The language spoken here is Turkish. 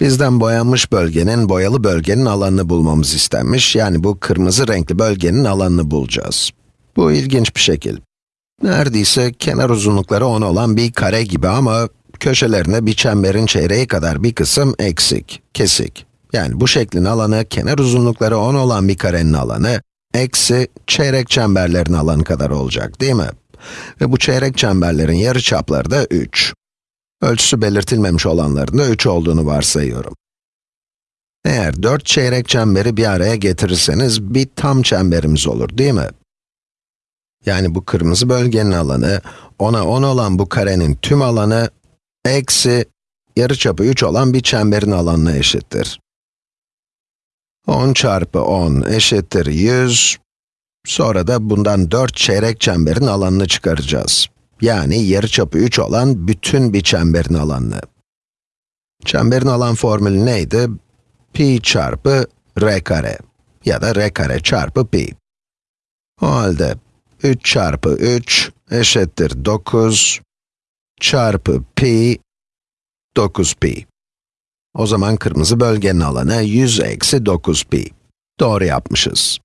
Bizden boyanmış bölgenin, boyalı bölgenin alanını bulmamız istenmiş. Yani bu kırmızı renkli bölgenin alanını bulacağız. Bu ilginç bir şekil. Neredeyse kenar uzunlukları 10 olan bir kare gibi ama köşelerinde bir çemberin çeyreği kadar bir kısım eksik, kesik. Yani bu şeklin alanı, kenar uzunlukları 10 olan bir karenin alanı, eksi çeyrek çemberlerin alanı kadar olacak, değil mi? Ve bu çeyrek çemberlerin yarıçapları da 3. Ölçüsü belirtilmemiş olanların da 3 olduğunu varsayıyorum. Eğer 4 çeyrek çemberi bir araya getirirseniz bir tam çemberimiz olur, değil mi? Yani bu kırmızı bölgenin alanı, 10'a 10 olan bu karenin tüm alanı, eksi yarıçapı 3 olan bir çemberin alanına eşittir. 10 çarpı 10 eşittir 100, sonra da bundan 4 çeyrek çemberin alanını çıkaracağız. Yani yarıçapı 3 olan bütün bir çemberin alanını. Çemberin alan formülü neydi? pi çarpı r kare ya da r kare çarpı pi. O halde 3 çarpı 3 eşittir 9 çarpı pi 9 pi. O zaman kırmızı bölgenin alanı 100 eksi 9 pi. Doğru yapmışız.